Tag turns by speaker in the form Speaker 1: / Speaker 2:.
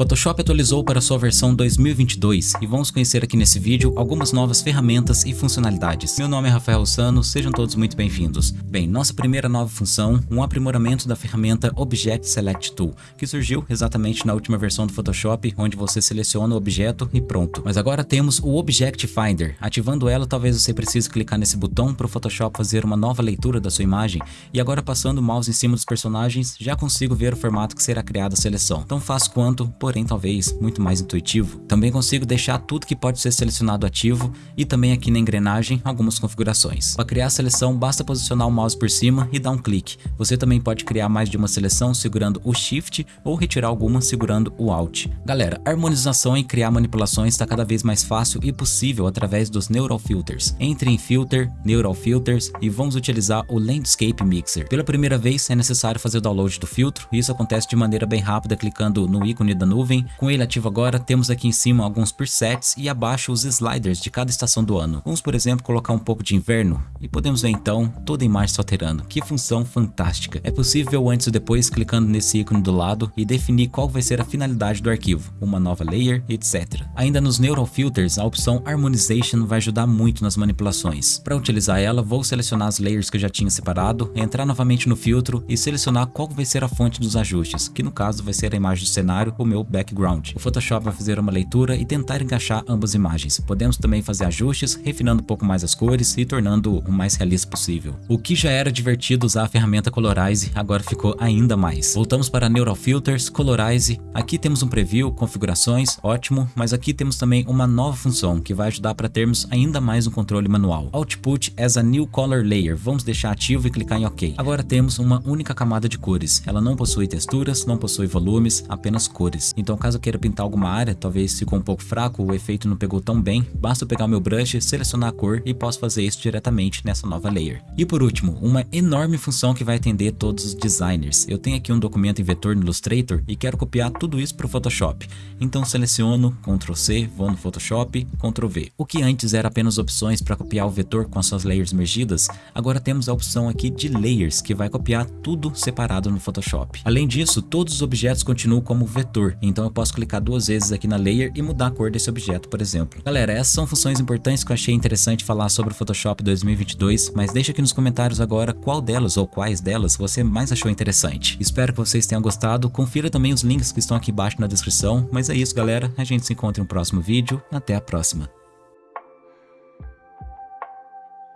Speaker 1: Photoshop atualizou para sua versão 2022 e vamos conhecer aqui nesse vídeo algumas novas ferramentas e funcionalidades. Meu nome é Rafael Sano, sejam todos muito bem-vindos. Bem, nossa primeira nova função, um aprimoramento da ferramenta Object Select Tool, que surgiu exatamente na última versão do Photoshop, onde você seleciona o objeto e pronto. Mas agora temos o Object Finder. Ativando ela, talvez você precise clicar nesse botão para o Photoshop fazer uma nova leitura da sua imagem, e agora passando o mouse em cima dos personagens, já consigo ver o formato que será criada a seleção. Tão fácil quanto, porém talvez muito mais intuitivo. Também consigo deixar tudo que pode ser selecionado ativo e também aqui na engrenagem algumas configurações. Para criar a seleção basta posicionar o mouse por cima e dar um clique. Você também pode criar mais de uma seleção segurando o Shift ou retirar alguma segurando o Alt. Galera, harmonização e criar manipulações está cada vez mais fácil e possível através dos Neural Filters. Entre em Filter, Neural Filters e vamos utilizar o Landscape Mixer. Pela primeira vez é necessário fazer o download do filtro e isso acontece de maneira bem rápida clicando no ícone da nuvem nuvem. Com ele ativo agora, temos aqui em cima alguns presets e abaixo os sliders de cada estação do ano. Vamos, por exemplo, colocar um pouco de inverno e podemos ver então toda a imagem se alterando. Que função fantástica! É possível antes ou depois clicando nesse ícone do lado e definir qual vai ser a finalidade do arquivo, uma nova layer, etc. Ainda nos Neural Filters, a opção Harmonization vai ajudar muito nas manipulações. Para utilizar ela, vou selecionar as layers que eu já tinha separado, entrar novamente no filtro e selecionar qual vai ser a fonte dos ajustes, que no caso vai ser a imagem do cenário, o meu background. O Photoshop vai fazer uma leitura e tentar encaixar ambas imagens. Podemos também fazer ajustes, refinando um pouco mais as cores e tornando o mais realista possível. O que já era divertido usar a ferramenta Colorize, agora ficou ainda mais. Voltamos para Neural Filters, Colorize. Aqui temos um preview, configurações, ótimo, mas aqui temos também uma nova função que vai ajudar para termos ainda mais um controle manual. Output as a New Color Layer. Vamos deixar ativo e clicar em OK. Agora temos uma única camada de cores. Ela não possui texturas, não possui volumes, apenas cores. Então caso eu queira pintar alguma área, talvez ficou um pouco fraco, o efeito não pegou tão bem, basta pegar o meu brush, selecionar a cor e posso fazer isso diretamente nessa nova layer. E por último, uma enorme função que vai atender todos os designers. Eu tenho aqui um documento em vetor no Illustrator e quero copiar tudo isso para o Photoshop. Então seleciono, Ctrl C, vou no Photoshop, Ctrl V. O que antes era apenas opções para copiar o vetor com as suas layers mergidas, agora temos a opção aqui de layers, que vai copiar tudo separado no Photoshop. Além disso, todos os objetos continuam como vetor, então eu posso clicar duas vezes aqui na layer e mudar a cor desse objeto, por exemplo. Galera, essas são funções importantes que eu achei interessante falar sobre o Photoshop 2022, mas deixa aqui nos comentários agora qual delas ou quais delas você mais achou interessante. Espero que vocês tenham gostado, confira também os links que estão aqui embaixo na descrição, mas é isso galera, a gente se encontra em um próximo vídeo, até a próxima.